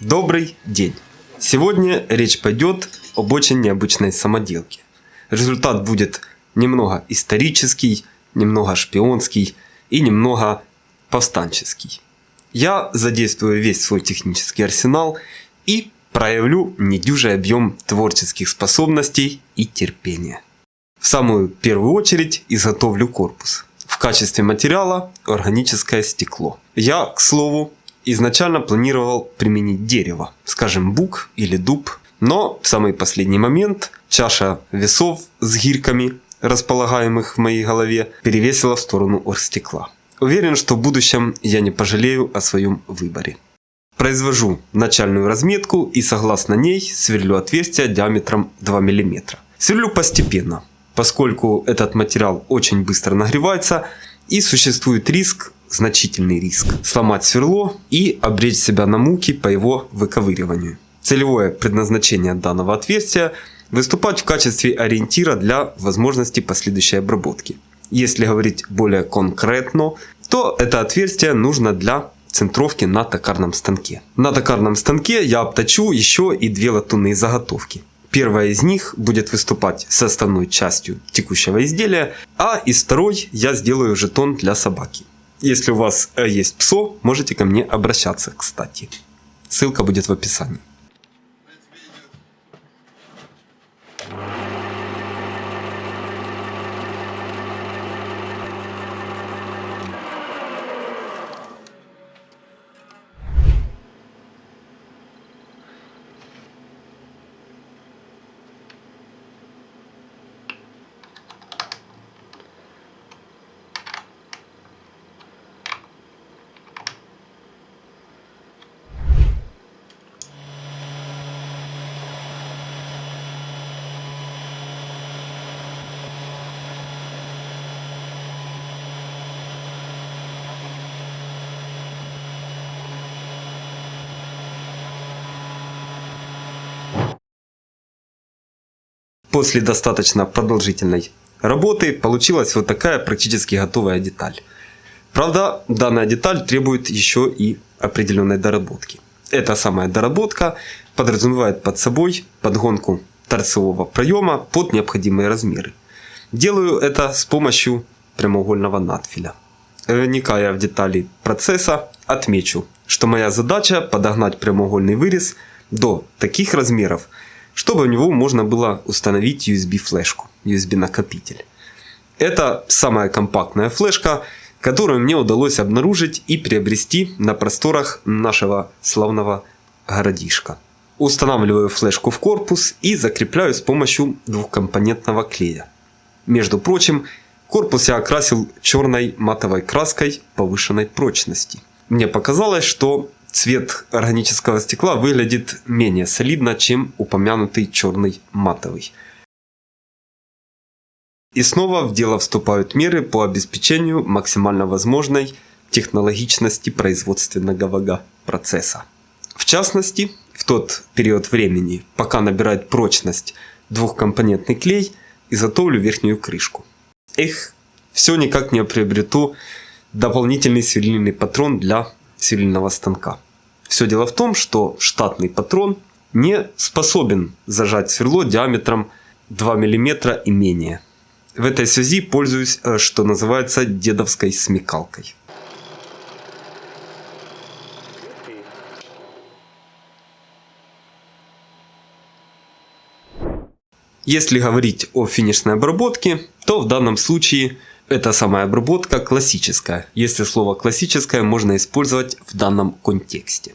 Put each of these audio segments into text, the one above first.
Добрый день! Сегодня речь пойдет об очень необычной самоделке. Результат будет немного исторический, немного шпионский и немного повстанческий. Я задействую весь свой технический арсенал и проявлю недюжий объем творческих способностей и терпения. В самую первую очередь изготовлю корпус. В качестве материала органическое стекло. Я, к слову, изначально планировал применить дерево, скажем бук или дуб, но в самый последний момент чаша весов с гирьками, располагаемых в моей голове, перевесила в сторону оргстекла. Уверен, что в будущем я не пожалею о своем выборе. Произвожу начальную разметку и согласно ней сверлю отверстие диаметром 2 мм. Сверлю постепенно, поскольку этот материал очень быстро нагревается и существует риск, значительный риск, сломать сверло и обречь себя на муки по его выковыриванию. Целевое предназначение данного отверстия – выступать в качестве ориентира для возможности последующей обработки. Если говорить более конкретно, то это отверстие нужно для центровки на токарном станке. На токарном станке я обточу еще и две латунные заготовки. Первая из них будет выступать с основной частью текущего изделия, а из второй я сделаю жетон для собаки. Если у вас э, есть псо, можете ко мне обращаться, кстати. Ссылка будет в описании. После достаточно продолжительной работы получилась вот такая практически готовая деталь. Правда, данная деталь требует еще и определенной доработки. Эта самая доработка подразумевает под собой подгонку торцевого проема под необходимые размеры. Делаю это с помощью прямоугольного надфиля. Вникая в детали процесса, отмечу, что моя задача подогнать прямоугольный вырез до таких размеров, чтобы в него можно было установить USB-флешку, USB-накопитель. Это самая компактная флешка, которую мне удалось обнаружить и приобрести на просторах нашего славного городишка. Устанавливаю флешку в корпус и закрепляю с помощью двухкомпонентного клея. Между прочим, корпус я окрасил черной матовой краской повышенной прочности. Мне показалось, что цвет органического стекла выглядит менее солидно, чем упомянутый черный матовый. И снова в дело вступают меры по обеспечению максимально возможной технологичности производственного процесса. В частности, в тот период времени, пока набирает прочность двухкомпонентный клей, изготовлю верхнюю крышку. Эх, все никак не приобрету дополнительный сверлильный патрон для сверлильного станка. Все дело в том, что штатный патрон не способен зажать сверло диаметром 2 мм и менее. В этой связи пользуюсь, э, что называется, дедовской смекалкой. Если говорить о финишной обработке, то в данном случае эта самая обработка классическая, если слово классическое можно использовать в данном контексте.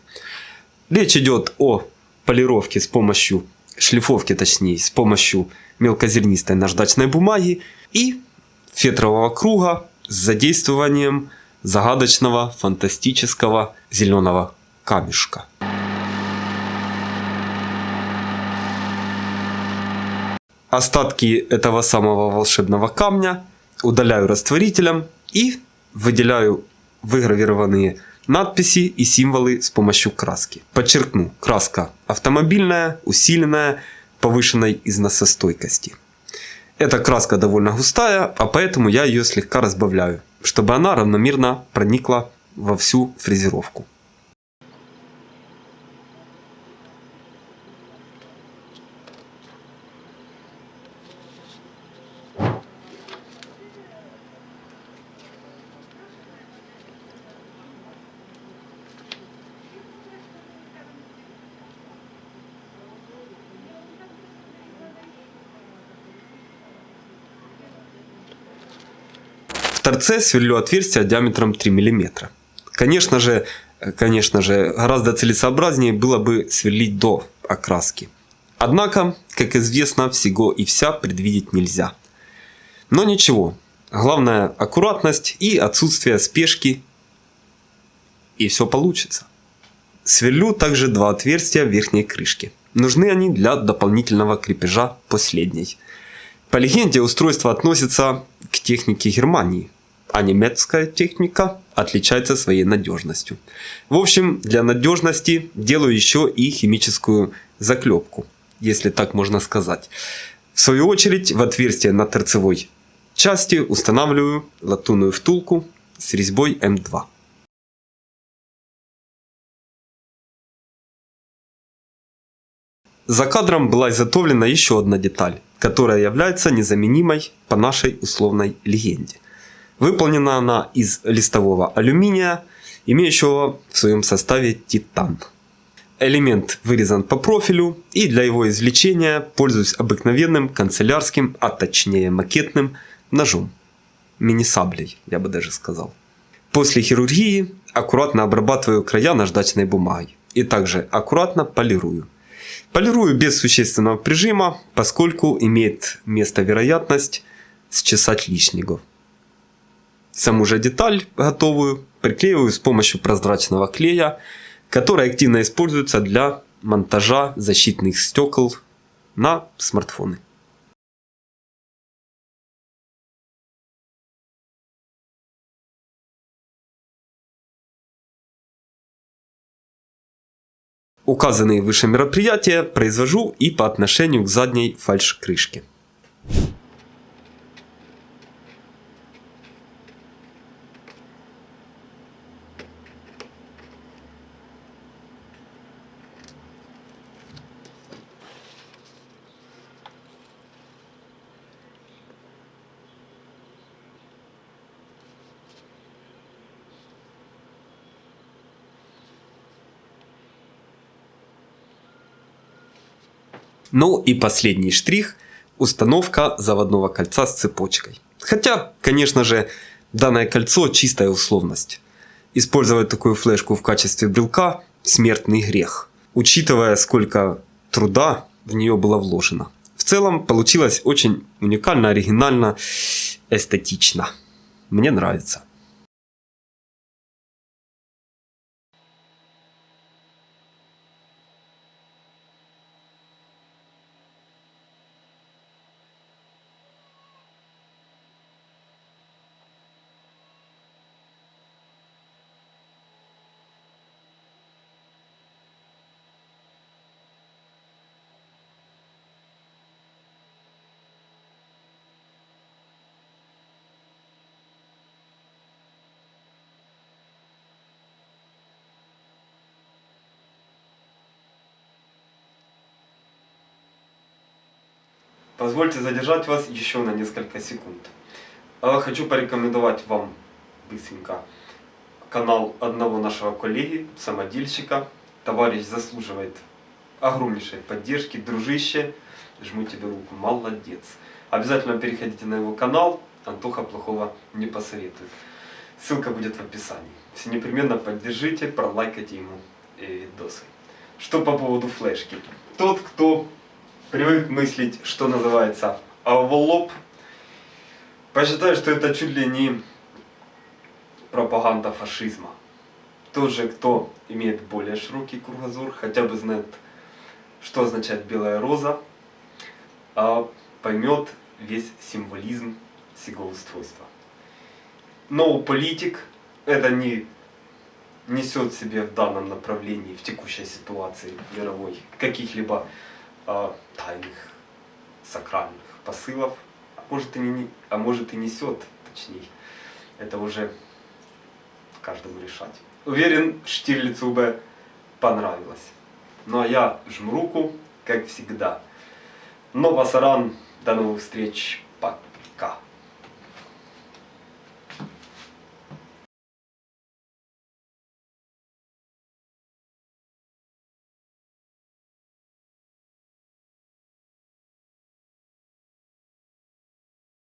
Речь идет о полировке с помощью, шлифовки точнее, с помощью мелкозернистой наждачной бумаги и фетрового круга с задействованием загадочного фантастического зеленого камешка. Остатки этого самого волшебного камня удаляю растворителем и выделяю выгравированные надписи и символы с помощью краски. Подчеркну, краска автомобильная, усиленная, повышенной износостойкости. Эта краска довольно густая, а поэтому я ее слегка разбавляю, чтобы она равномерно проникла во всю фрезеровку. Торце сверлю отверстие диаметром 3 мм. Конечно же, конечно же, гораздо целесообразнее было бы сверлить до окраски. Однако, как известно, всего и вся предвидеть нельзя. Но ничего, главное аккуратность и отсутствие спешки, и все получится. Сверлю также два отверстия верхней крышке. Нужны они для дополнительного крепежа последней. По легенде устройство относится к технике Германии, а немецкая техника отличается своей надежностью. В общем, для надежности делаю еще и химическую заклепку, если так можно сказать. В свою очередь в отверстие на торцевой части устанавливаю латунную втулку с резьбой М2. За кадром была изготовлена еще одна деталь, которая является незаменимой по нашей условной легенде. Выполнена она из листового алюминия, имеющего в своем составе титан. Элемент вырезан по профилю и для его извлечения пользуюсь обыкновенным канцелярским, а точнее макетным ножом. Мини-саблей, я бы даже сказал. После хирургии аккуратно обрабатываю края наждачной бумагой и также аккуратно полирую. Полирую без существенного прижима, поскольку имеет место вероятность счесать лишнего. Саму же деталь готовую приклеиваю с помощью прозрачного клея, который активно используется для монтажа защитных стекол на смартфоны. Указанные выше мероприятия произвожу и по отношению к задней фальш-крышке. Ну и последний штрих – установка заводного кольца с цепочкой. Хотя, конечно же, данное кольцо – чистая условность. Использовать такую флешку в качестве брелка – смертный грех, учитывая сколько труда в нее было вложено. В целом получилось очень уникально, оригинально, эстетично. Мне нравится. Позвольте задержать вас еще на несколько секунд. А хочу порекомендовать вам быстренько канал одного нашего коллеги, самодельщика. Товарищ заслуживает огромнейшей поддержки. Дружище, жму тебе руку, молодец. Обязательно переходите на его канал, Антоха плохого не посоветует. Ссылка будет в описании. Все непременно поддержите, пролайкайте ему видосы. Что по поводу флешки. Тот, кто привык мыслить, что называется, в лоб, посчитаю, что это чуть ли не пропаганда фашизма. Тот же, кто имеет более широкий кругозор, хотя бы знает, что означает белая роза, а поймет весь символизм сего устройства. Но политик это не несет себе в данном направлении, в текущей ситуации мировой, каких-либо э, тайных, сакральных посылов, а может и, не, а может и несет, точнее. Это уже каждому решать. Уверен, Штирлицу бы понравилось. Ну а я жму руку, как всегда. Но Васаран, до новых встреч, пока.